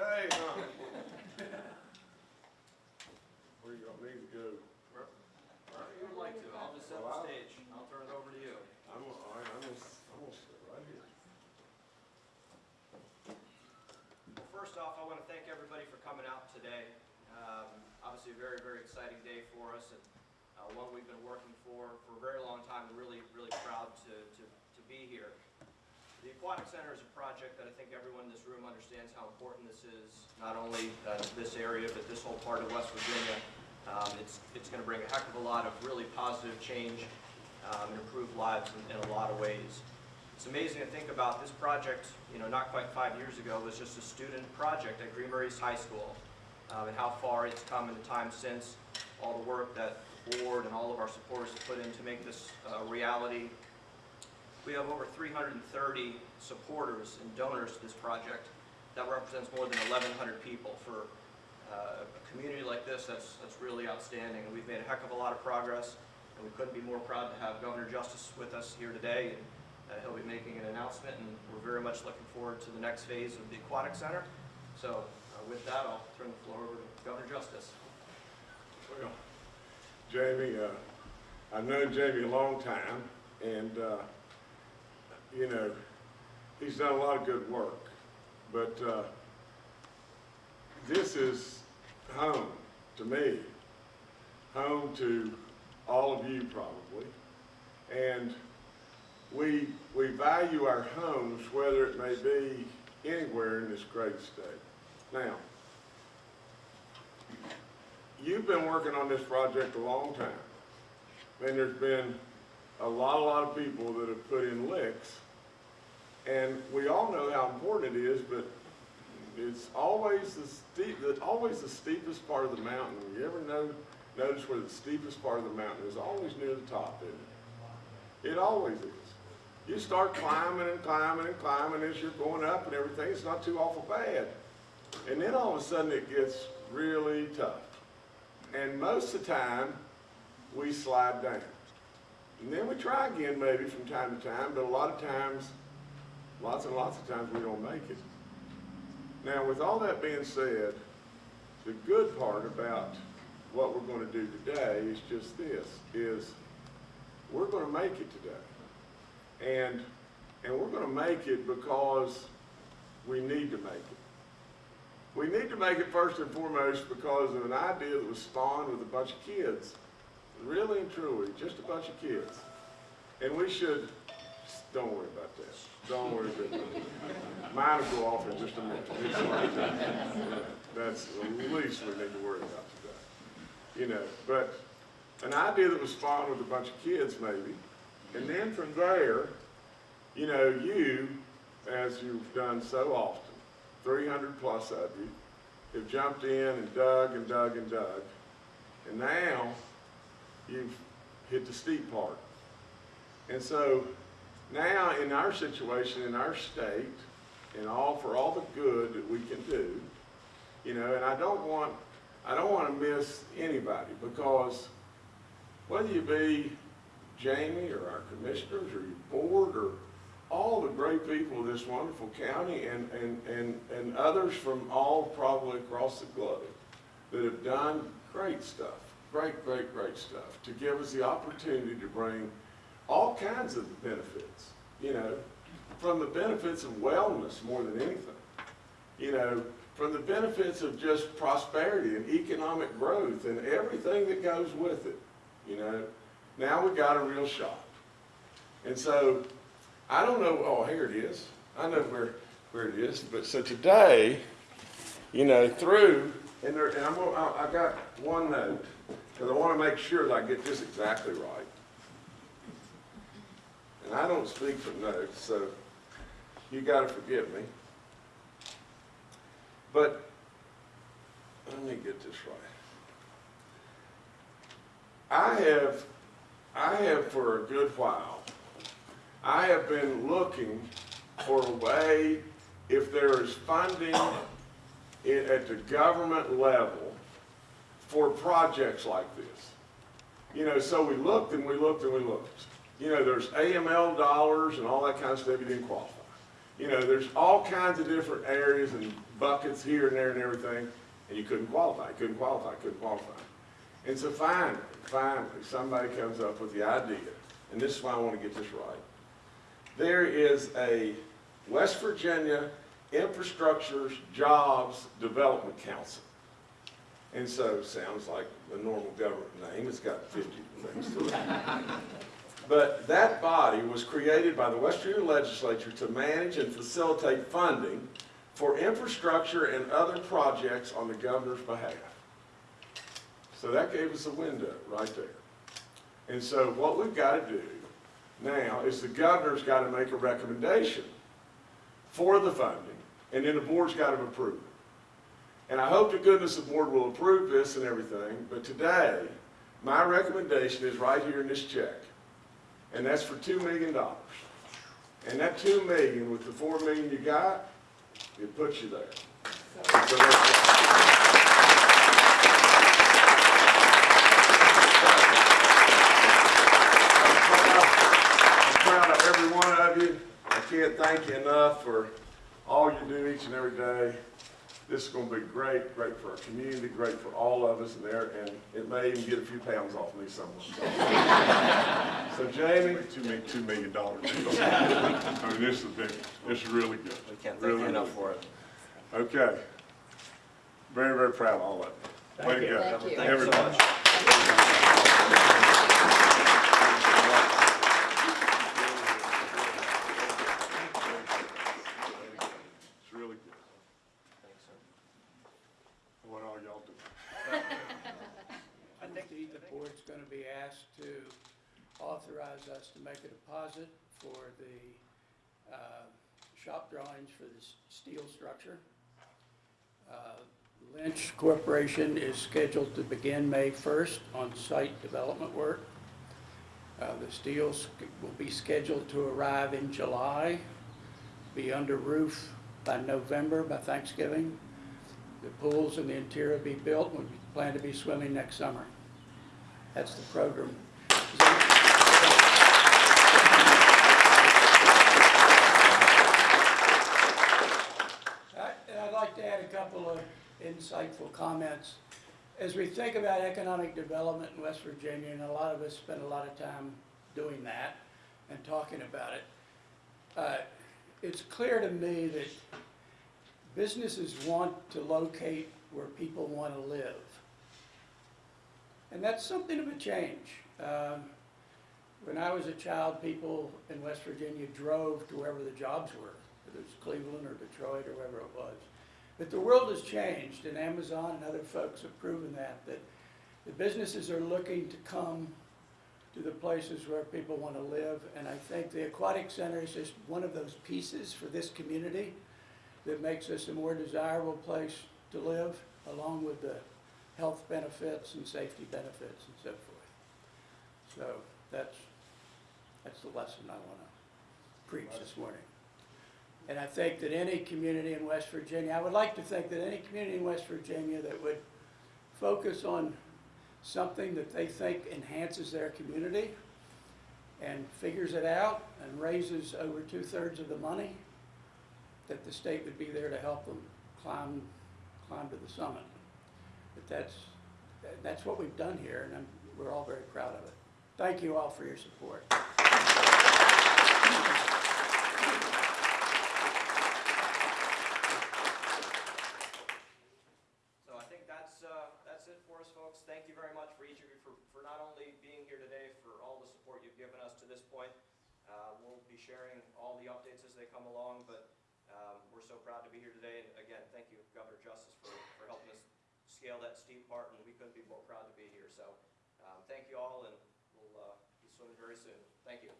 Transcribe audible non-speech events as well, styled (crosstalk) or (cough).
day, huh? (laughs) Where you want me to go? Wherever you would like to, I'll just set the stage, I'll turn it over to you. I'm, all right, I'm gonna, I'm gonna sit right here. Well, first off, I want to thank everybody for coming out today. Um, Obviously, a very, very exciting day for us, and uh, one we've been working for for a very long time, and really, really proud to, to, to be here. The Aquatic Center is a project that I think everyone in this room understands how important this is, not only uh, this area, but this whole part of West Virginia. Um, It's, it's going to bring a heck of a lot of really positive change um, and improve lives in, in a lot of ways. It's amazing to think about this project, you know, not quite five years ago, was just a student project at Green High School, um, and how far it's come in the time since, all the work that the board and all of our supporters have put in to make this a reality. We have over 330 supporters and donors to this project. That represents more than 1,100 people for uh, a community like this, that's, that's really outstanding. And we've made a heck of a lot of progress, and we couldn't be more proud to have Governor Justice with us here today. And uh, he'll be making an announcement, and we're very much looking forward to the next phase of the Aquatic Center. So uh, with that, I'll turn the floor over to Governor Justice. Well, Jamie, uh, I've known Jamie a long time, and, uh, you know, he's done a lot of good work. But, uh, this is home to me, home to all of you probably. And we, we value our homes, whether it may be anywhere in this great state. Now, you've been working on this project a long time. And there's been a lot, a lot of people that have put in licks. And we all know how important it is, but it's always the steep, always the steepest part of the mountain. You ever know, notice where the steepest part of the mountain is? Always near the top, isn't it? It always is. You start climbing and climbing and climbing as you're going up and everything, it's not too awful bad. And then all of a sudden it gets really tough. And most of the time, we slide down. And then we try again maybe from time to time, but a lot of times, lots and lots of times we don't make it. Now, with all that being said, the good part about what we're going to do today is just this, is we're going to make it today. And, and we're going to make it because we need to make it. We need to make it first and foremost because of an idea that was spawned with a bunch of kids. Really and truly, just a bunch of kids. And we should, don't worry about that. Don't worry about that. Mine will go off in just a minute. Like- That's the least we need to worry about today. You know, but an idea that was spawned with a bunch of kids maybe. And then from there, you know, you, as you've done so often, 300 plus of you, have jumped in and dug and dug and dug. And now, you've hit the steep part. And so, now in our situation, in our state, and all, for all the good that we can do, you know, and I don't want, I don't want to miss anybody because whether you be Jamie or our commissioners or your board or all the great people of this wonderful county and, and, and, and others from all probably across the globe that have done great stuff, great, great, great stuff to give us the opportunity to bring all kinds of benefits, you know, from the benefits of wellness more than anything, you know, from the benefits of just prosperity and economic growth and everything that goes with it, you know. Now we got a real shot. And so, I don't know, oh, here it is. I know where, where it is. But so today, you know, through, and there, and I'm gonna, I, I got one note, because I want to make sure that I get this exactly right. And I don't speak from notes, so you gotta forgive me. But, let me get this right. I have, I have for a good while, I have been looking for a way, if there is funding at the government level for projects like this. You know, so we looked and we looked and we looked. You know, there's AML dollars and all that kind of stuff, you didn't qualify. You know, there's all kinds of different areas and buckets here and there and everything, and you couldn't qualify, couldn't qualify, couldn't qualify. And so finally, finally, somebody comes up with the idea, and this is why I want to get this right. There is a West Virginia Infrastructure Jobs Development Council. And so, sounds like the normal government name, it's got 50 things to it. But that body was created by the West Virginia Legislature to manage and facilitate funding for infrastructure and other projects on the governor's behalf. So that gave us a window right there. And so what we've got to do now is the governor's got to make a recommendation for the funding, and then the board's got to approve it. And I hope to goodness the board will approve this and everything, but today, my recommendation is right here in this check. And that's for two million dollars. And that two million with the four million you got, it puts you there. So that's- I'm proud I'm proud of every one of you. I can't thank you enough for all you do each and every day. This is gonna be great, great for our community, great for all of us in there, and it may even get a few pounds off me somewhere. (laughs) So Jamie, Two million, two million dollars. I mean, this is big, this is really good. We can't thank Really, you enough really for it. Okay. Very, very proud of all of you. Way to go. Thank you. Thank you so Everybody. much. It's really good. Thanks, sir. What all y'all do. I think the, the board's gonna be asked to authorize us to make a deposit for the, uh, shop drawings for the steel structure. Uh, Lynch Corporation is scheduled to begin May first on site development work. Uh, the steel will be scheduled to arrive in July, be under roof by November, by Thanksgiving. The pools and the interior will be built, we plan to be swimming next summer. That's the program. I- and I'd like to add a couple of insightful comments. As we think about economic development in West Virginia, and a lot of us spend a lot of time doing that and talking about it, uh, it's clear to me that businesses want to locate where people want to live. And that's something of a change. Um, When I was a child, people in West Virginia drove to wherever the jobs were, whether it's Cleveland or Detroit or wherever it was. But the world has changed, and Amazon and other folks have proven that, that the businesses are looking to come to the places where people want to live. And I think the Aquatic Center is just one of those pieces for this community that makes us a more desirable place to live, along with the health benefits and safety benefits and so forth. So that's, that's the lesson I want to preach this morning. And I think that any community in West Virginia, I would like to think that any community in West Virginia that would focus on something that they think enhances their community and figures it out and raises over two-thirds of the money, that the state would be there to help them climb, climb to the summit. But that's, that's what we've done here, and I'm, we're all very proud of it. Thank you all for your support. So I think that's, uh, that's it for us, folks. Thank you very much for each of you for, for not only being here today, for all the support you've given us to this point. Uh, we'll be sharing all the updates as they come along, but, um, we're so proud to be here today. And again, thank you, Governor Justice, for, for helping us scale that steep part, and we couldn't be more proud to be here. So, um, thank you all, and we'll, uh, be swimming very soon. Thank you.